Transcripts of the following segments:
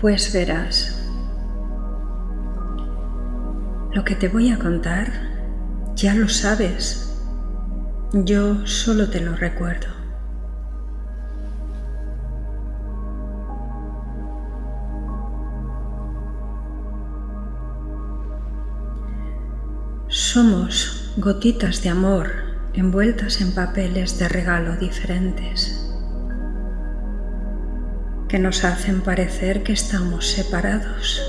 Pues verás, lo que te voy a contar ya lo sabes, yo solo te lo recuerdo. Somos gotitas de amor envueltas en papeles de regalo diferentes que nos hacen parecer que estamos separados.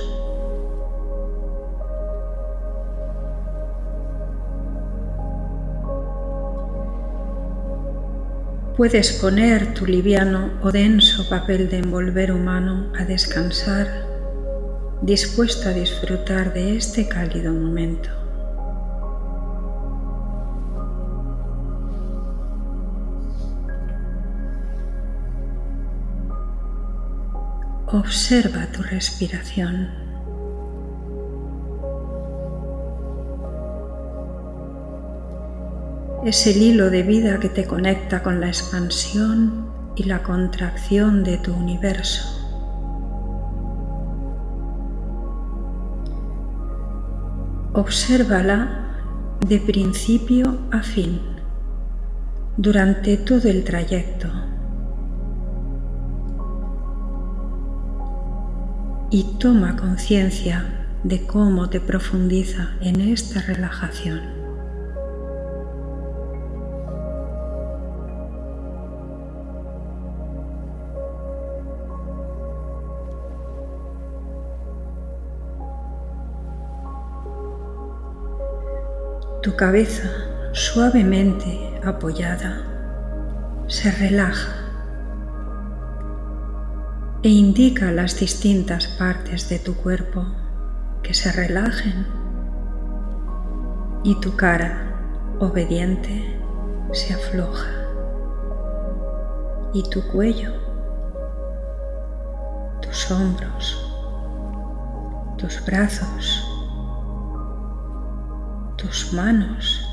Puedes poner tu liviano o denso papel de envolver humano a descansar, dispuesto a disfrutar de este cálido momento. Observa tu respiración. Es el hilo de vida que te conecta con la expansión y la contracción de tu universo. Obsérvala de principio a fin durante todo el trayecto. Y toma conciencia de cómo te profundiza en esta relajación. Tu cabeza suavemente apoyada se relaja e indica las distintas partes de tu cuerpo que se relajen y tu cara obediente se afloja y tu cuello, tus hombros, tus brazos, tus manos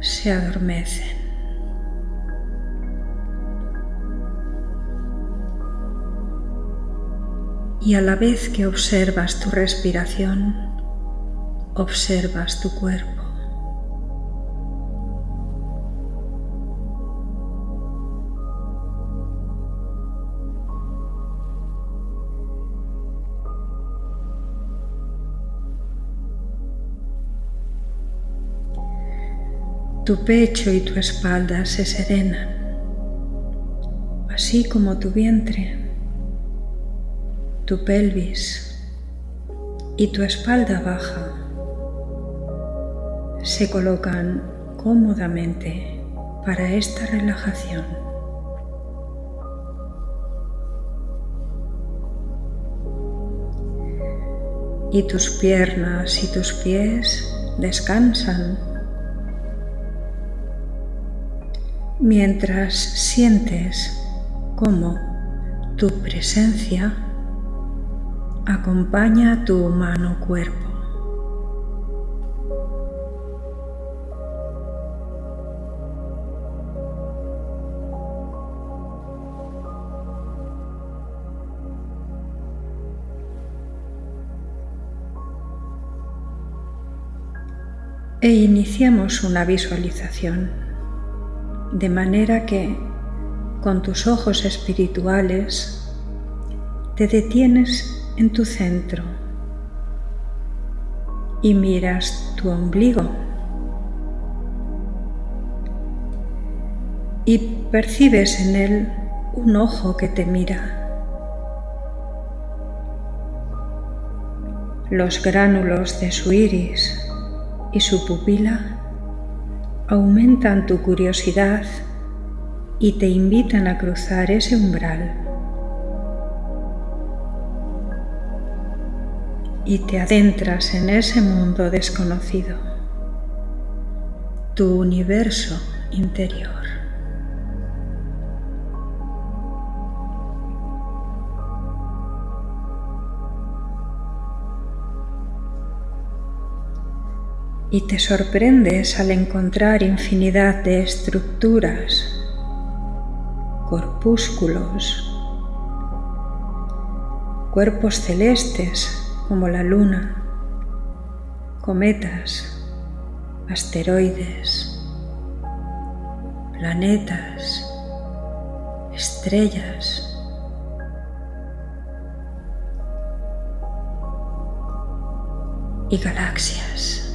se adormecen. Y a la vez que observas tu respiración, observas tu cuerpo. Tu pecho y tu espalda se serenan, así como tu vientre tu pelvis y tu espalda baja se colocan cómodamente para esta relajación. Y tus piernas y tus pies descansan mientras sientes cómo tu presencia acompaña tu humano cuerpo. E iniciamos una visualización, de manera que con tus ojos espirituales te detienes en tu centro y miras tu ombligo y percibes en él un ojo que te mira. Los gránulos de su iris y su pupila aumentan tu curiosidad y te invitan a cruzar ese umbral. Y te adentras en ese mundo desconocido, tu universo interior. Y te sorprendes al encontrar infinidad de estructuras, corpúsculos, cuerpos celestes como la luna, cometas, asteroides, planetas, estrellas, y galaxias.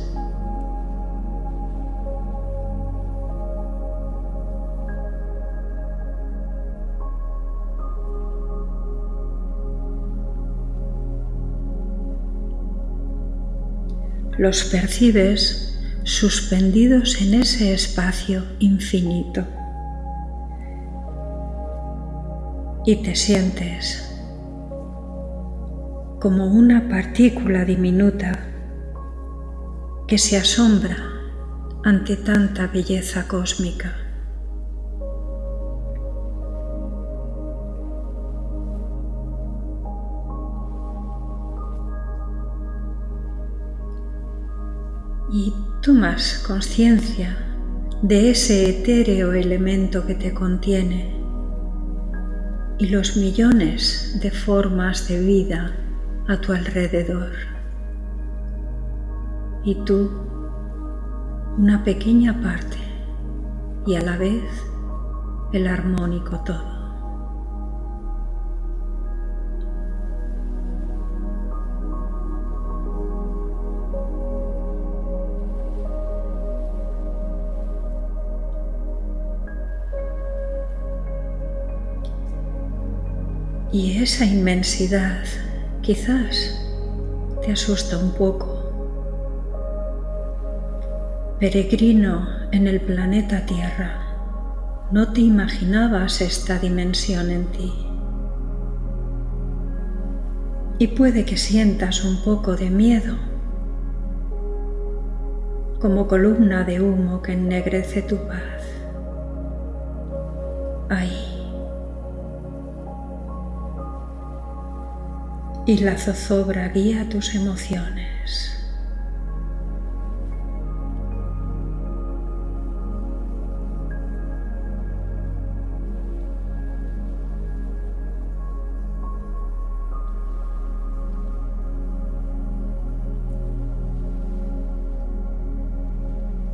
Los percibes suspendidos en ese espacio infinito y te sientes como una partícula diminuta que se asombra ante tanta belleza cósmica. Y tomas conciencia de ese etéreo elemento que te contiene y los millones de formas de vida a tu alrededor y tú una pequeña parte y a la vez el armónico todo. Y esa inmensidad quizás te asusta un poco Peregrino en el planeta Tierra, no te imaginabas esta dimensión en ti. Y puede que sientas un poco de miedo, como columna de humo que ennegrece tu paz. Ahí. Y la zozobra guía tus emociones.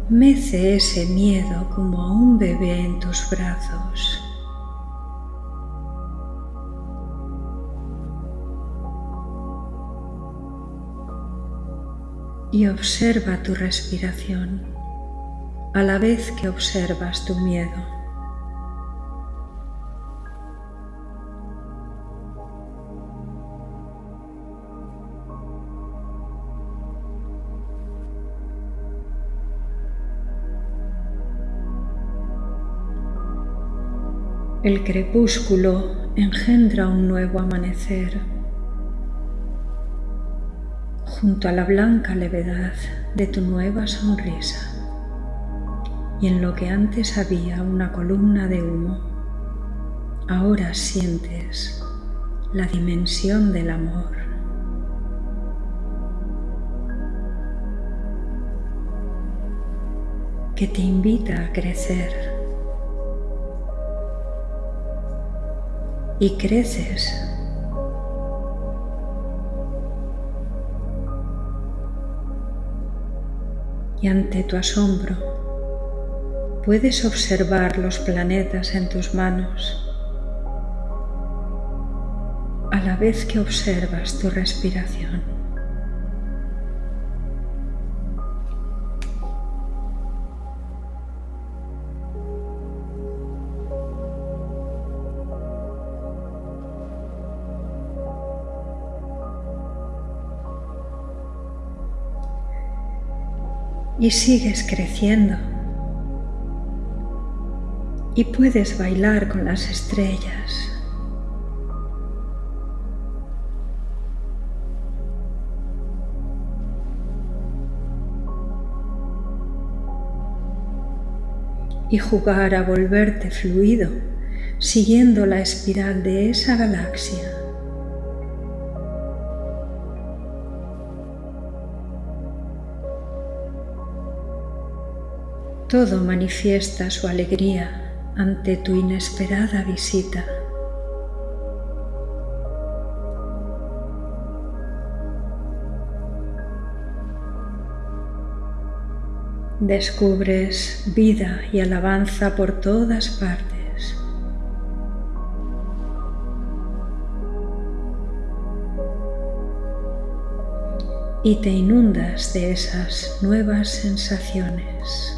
Mece ese miedo como a un bebé en tus brazos. Y observa tu respiración a la vez que observas tu miedo. El crepúsculo engendra un nuevo amanecer junto a la blanca levedad de tu nueva sonrisa y en lo que antes había una columna de humo, ahora sientes la dimensión del amor. que te invita a crecer y creces. Y ante tu asombro puedes observar los planetas en tus manos a la vez que observas tu respiración. Y sigues creciendo. Y puedes bailar con las estrellas. Y jugar a volverte fluido siguiendo la espiral de esa galaxia. Todo manifiesta su alegría ante tu inesperada visita. Descubres vida y alabanza por todas partes. y te inundas de esas nuevas sensaciones.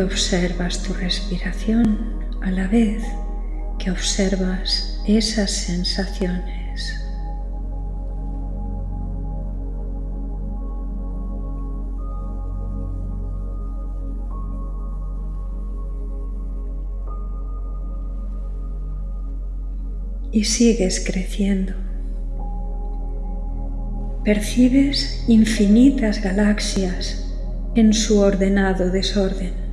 Observas tu respiración a la vez que observas esas sensaciones. Y sigues creciendo. Percibes infinitas galaxias en su ordenado desorden.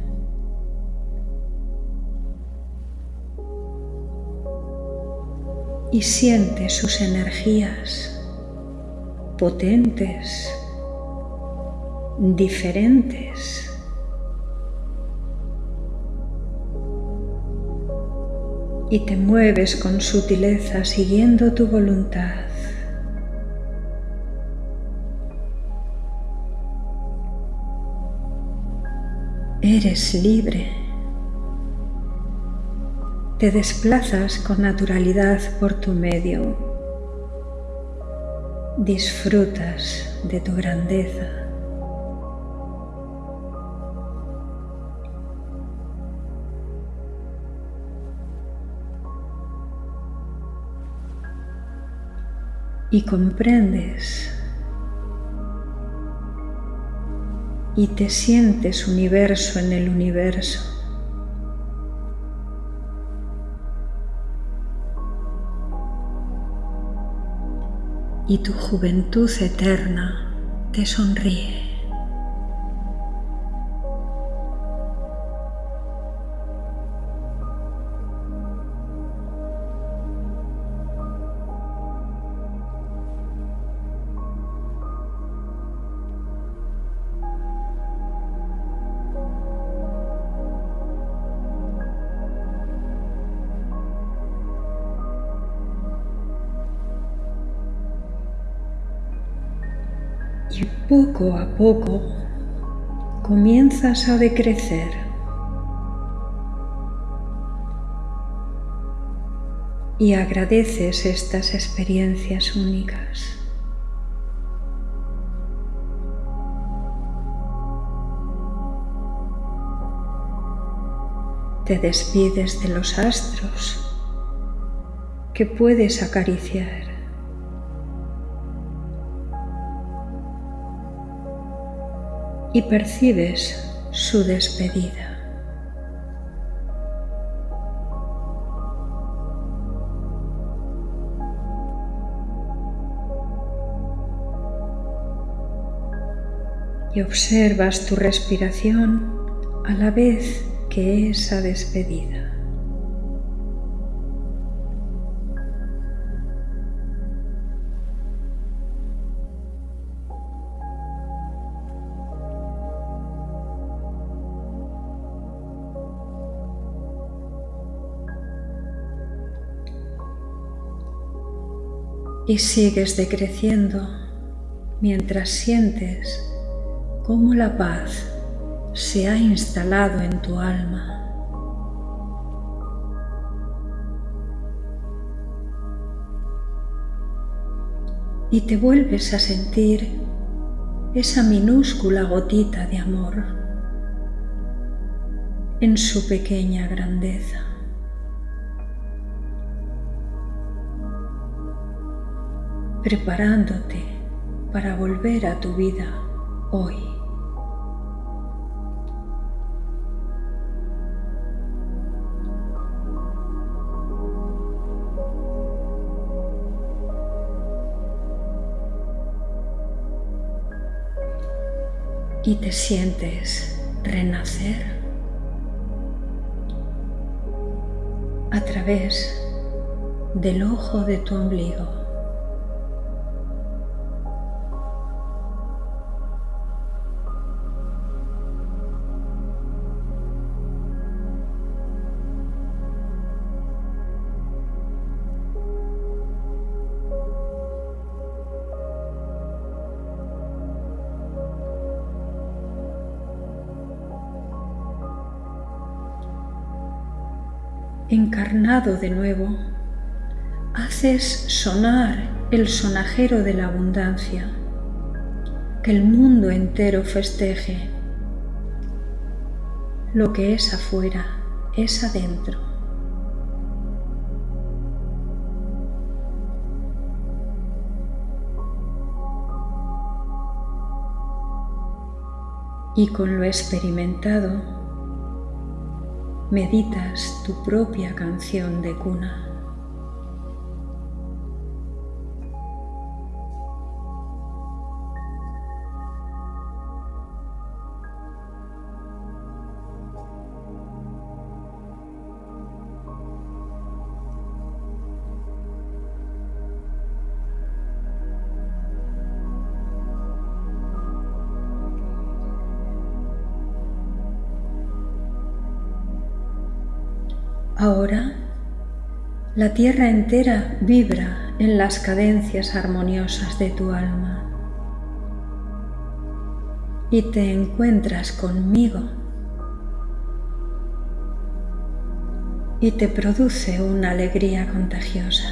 Y siente sus energías potentes, diferentes. Y te mueves con sutileza siguiendo tu voluntad. Eres libre. Te desplazas con naturalidad por tu medio. Disfrutas de tu grandeza. Y comprendes y te sientes universo en el universo. Y tu juventud eterna te sonríe. Y poco a poco comienzas a decrecer. Y agradeces estas experiencias únicas. Te despides de los astros que puedes acariciar. Y percibes su despedida. Y observas tu respiración a la vez que esa despedida. Y sigues decreciendo mientras sientes cómo la paz se ha instalado en tu alma. Y te vuelves a sentir esa minúscula gotita de amor en su pequeña grandeza. Preparándote para volver a tu vida hoy. y te sientes renacer a través del ojo de tu ombligo. Encarnado de nuevo, haces sonar el sonajero de la abundancia, que el mundo entero festeje. Lo que es afuera es adentro. Y con lo experimentado, meditas tu propia canción de cuna. Ahora la tierra entera vibra en las cadencias armoniosas de tu alma. Y te encuentras conmigo. Y te produce una alegría contagiosa.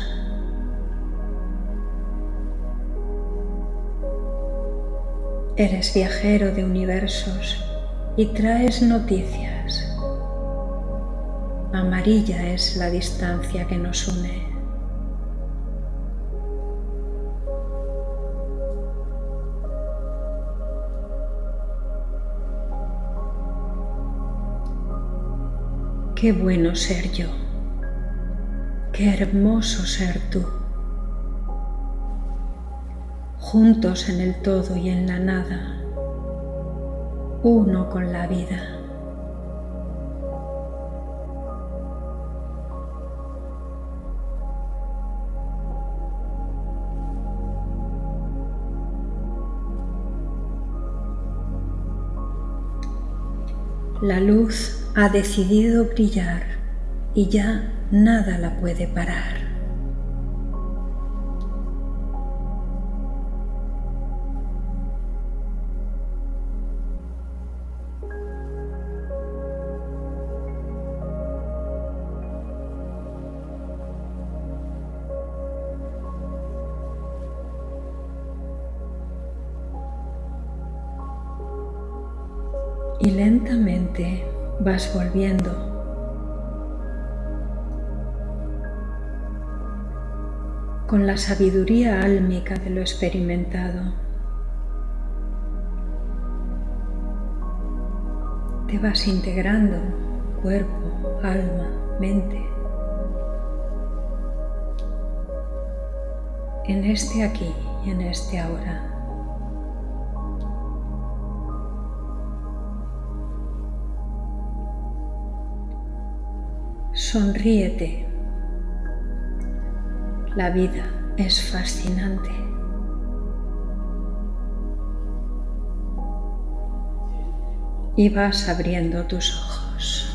Eres viajero de universos y traes noticias Amarilla es la distancia que nos une. Qué bueno ser yo. Qué hermoso ser tú. Juntos en el todo y en la nada. Uno con la vida. La luz ha decidido brillar y ya nada la puede parar. Vas volviendo. con la sabiduría álmica de lo experimentado. Te vas integrando cuerpo, alma, mente en este aquí y en este ahora. Sonríete. La vida es fascinante. Y vas abriendo tus ojos.